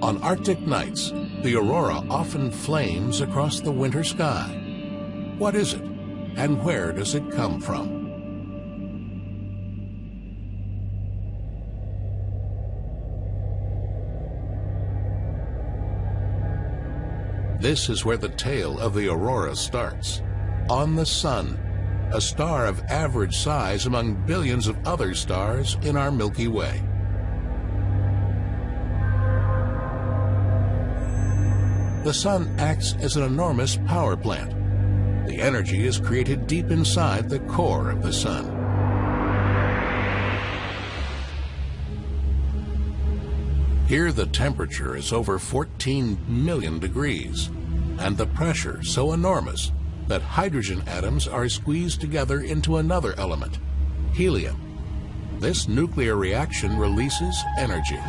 On Arctic nights, the aurora often flames across the winter sky. What is it, and where does it come from? This is where the tale of the aurora starts. On the Sun, a star of average size among billions of other stars in our Milky Way. The Sun acts as an enormous power plant. The energy is created deep inside the core of the Sun. Here the temperature is over 14 million degrees, and the pressure so enormous that hydrogen atoms are squeezed together into another element, helium. This nuclear reaction releases energy.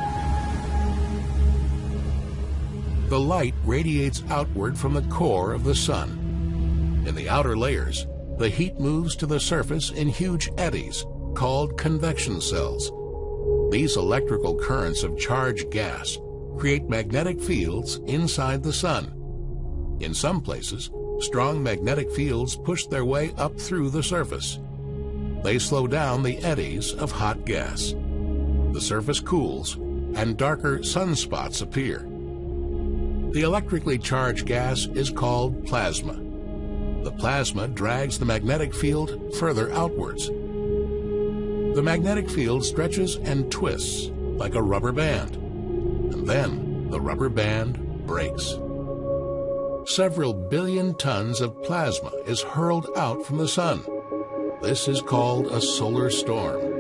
The light radiates outward from the core of the sun. In the outer layers, the heat moves to the surface in huge eddies called convection cells. These electrical currents of charged gas create magnetic fields inside the sun. In some places, strong magnetic fields push their way up through the surface. They slow down the eddies of hot gas. The surface cools and darker sunspots appear. The electrically charged gas is called plasma. The plasma drags the magnetic field further outwards the magnetic field stretches and twists like a rubber band. And then the rubber band breaks. Several billion tons of plasma is hurled out from the sun. This is called a solar storm.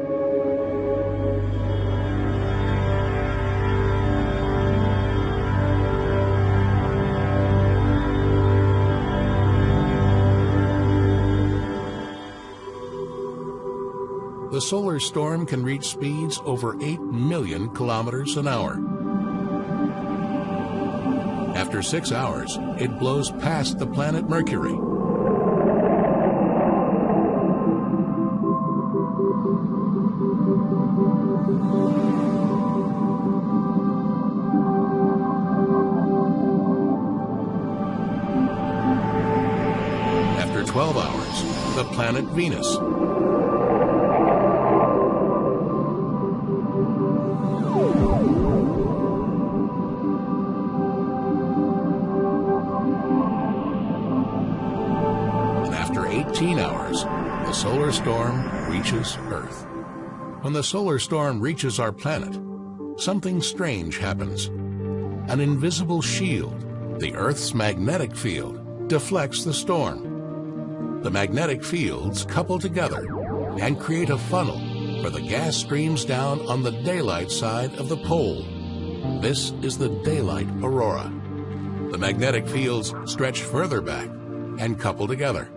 The solar storm can reach speeds over 8 million kilometers an hour. After six hours, it blows past the planet Mercury. After 12 hours, the planet Venus. 15 hours, the solar storm reaches Earth. When the solar storm reaches our planet, something strange happens. An invisible shield, the Earth's magnetic field, deflects the storm. The magnetic fields couple together and create a funnel where the gas streams down on the daylight side of the pole. This is the daylight aurora. The magnetic fields stretch further back and couple together.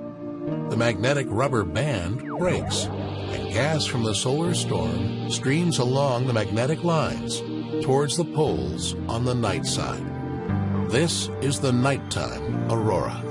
The magnetic rubber band breaks, and gas from the solar storm streams along the magnetic lines towards the poles on the night side. This is the nighttime aurora.